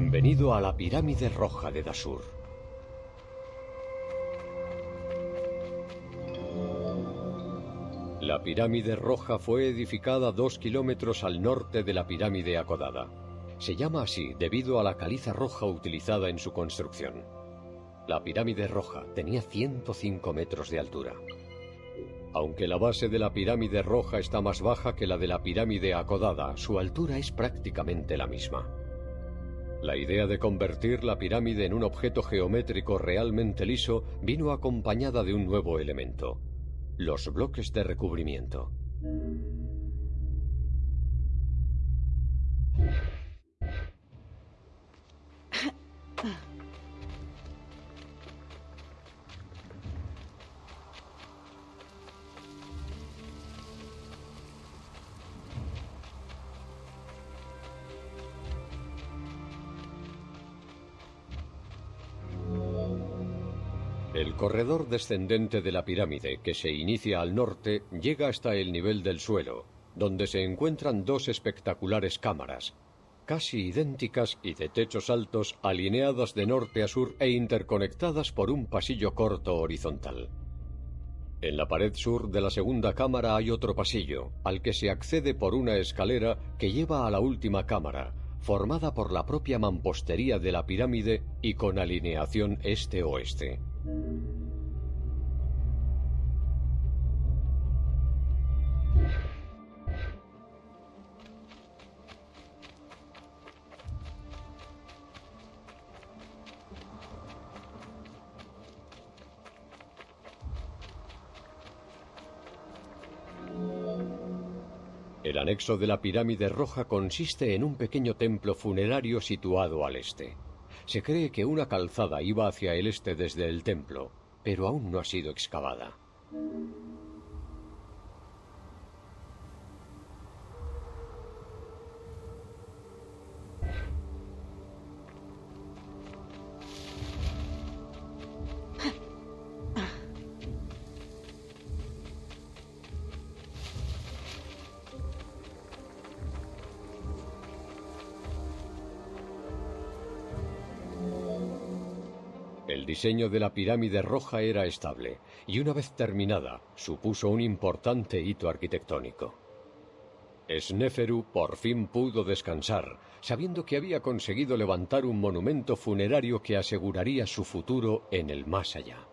Bienvenido a la pirámide roja de Dasur. La pirámide roja fue edificada dos kilómetros al norte de la pirámide acodada. Se llama así debido a la caliza roja utilizada en su construcción. La pirámide roja tenía 105 metros de altura. Aunque la base de la pirámide roja está más baja que la de la pirámide acodada, su altura es prácticamente la misma. La idea de convertir la pirámide en un objeto geométrico realmente liso vino acompañada de un nuevo elemento, los bloques de recubrimiento. El corredor descendente de la pirámide, que se inicia al norte, llega hasta el nivel del suelo, donde se encuentran dos espectaculares cámaras, casi idénticas y de techos altos, alineadas de norte a sur e interconectadas por un pasillo corto horizontal. En la pared sur de la segunda cámara hay otro pasillo, al que se accede por una escalera que lleva a la última cámara, formada por la propia mampostería de la pirámide y con alineación este-oeste. El anexo de la pirámide roja consiste en un pequeño templo funerario situado al este. Se cree que una calzada iba hacia el este desde el templo, pero aún no ha sido excavada. El diseño de la pirámide roja era estable y una vez terminada supuso un importante hito arquitectónico. Sneferu por fin pudo descansar, sabiendo que había conseguido levantar un monumento funerario que aseguraría su futuro en el más allá.